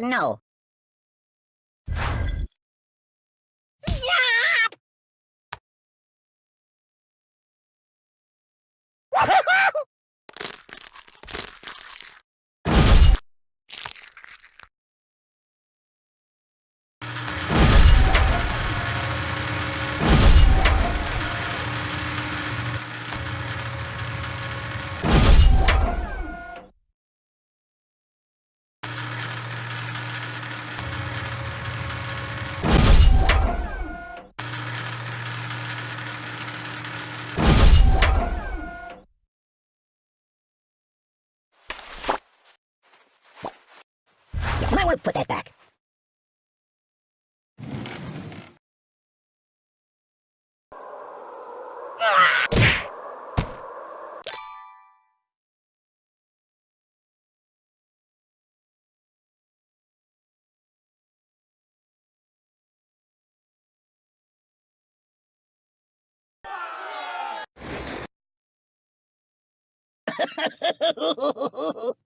No. You might want to put that back.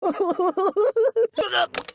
Way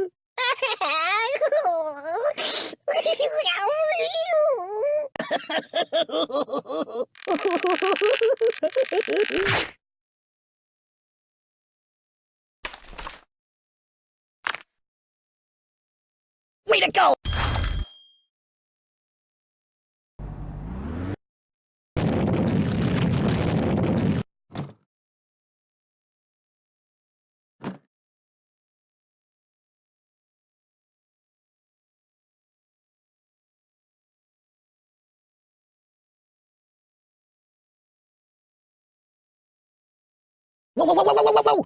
Whoa, whoa, whoa, whoa, whoa, whoa, whoa!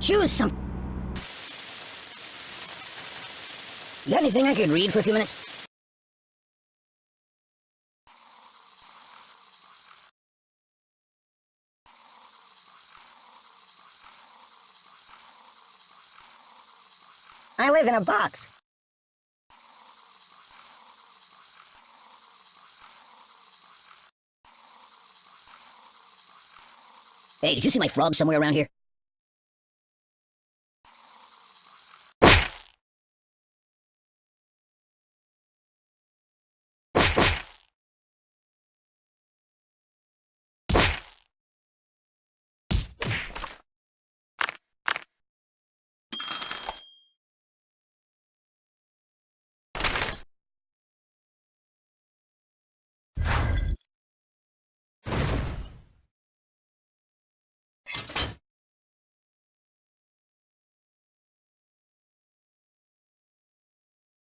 Choose some. Got anything I could read for a few minutes? I live in a box. Hey, did you see my frog somewhere around here?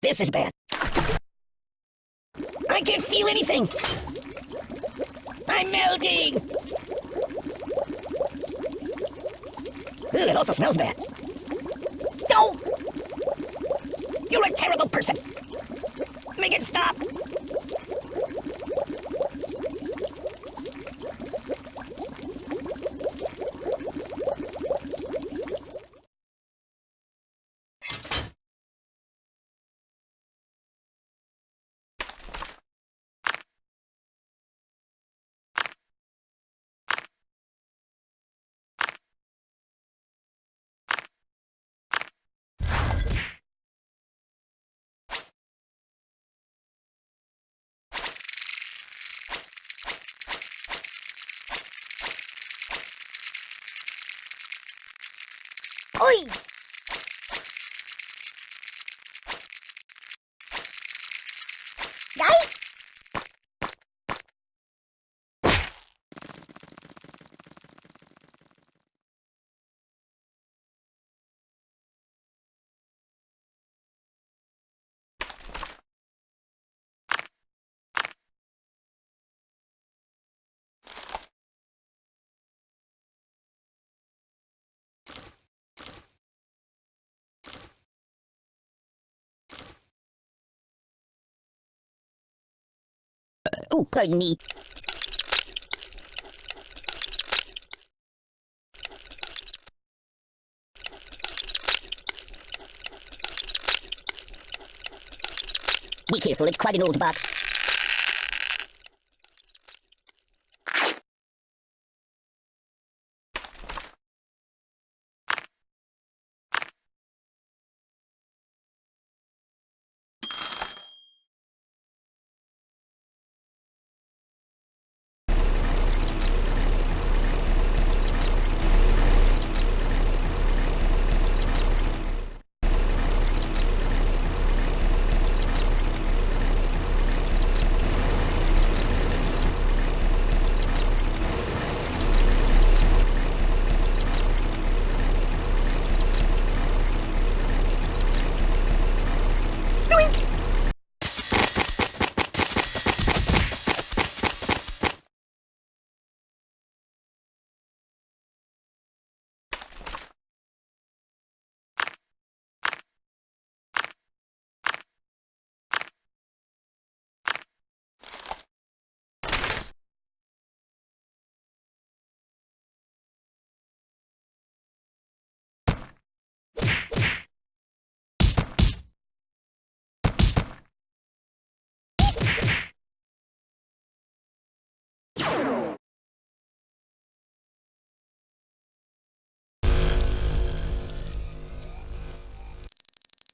This is bad. I can't feel anything! I'm melting! Ooh, it also smells bad. No! You're a terrible person! Make it stop! Oi! Oh, pardon me. Be careful, it's quite an old box.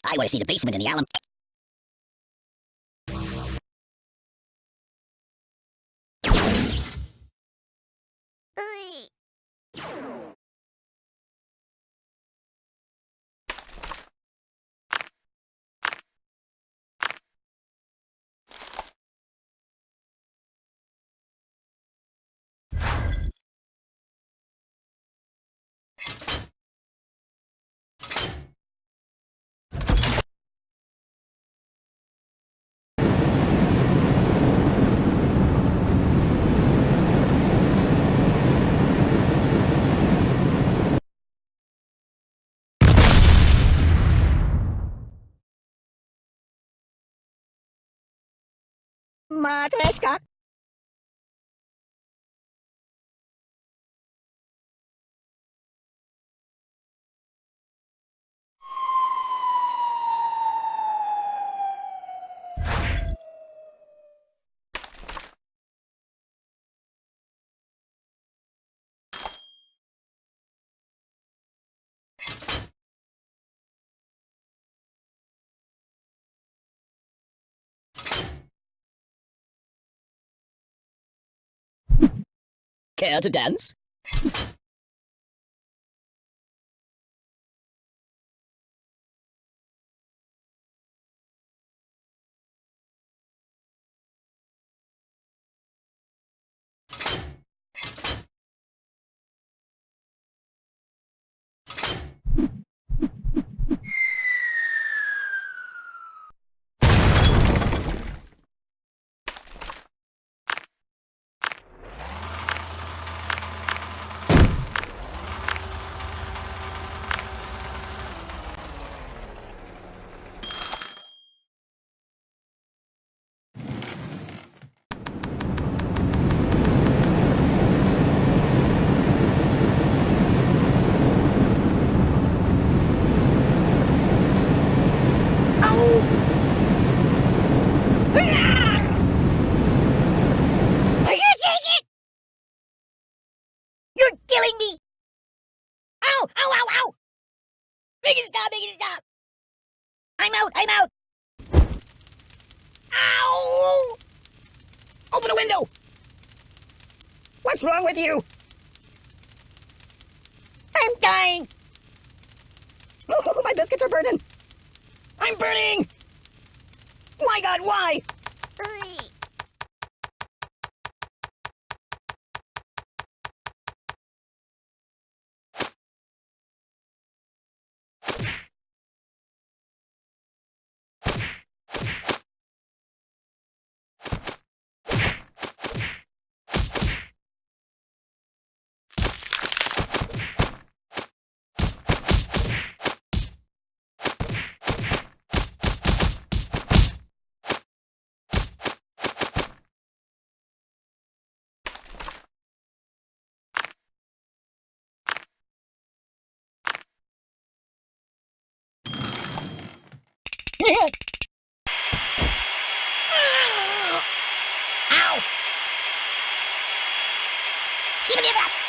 I want to see the basement in the alum. まあ確か！Care to dance? Are you taking it? You're killing me! Ow! Ow! Ow! Ow! Make it stop! Make it stop! I'm out! I'm out! Ow! Open the window! What's wrong with you? I'm dying! Oh, my biscuits are burning! I'm burning! My God, why? Ow! Give me that!